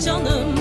canım.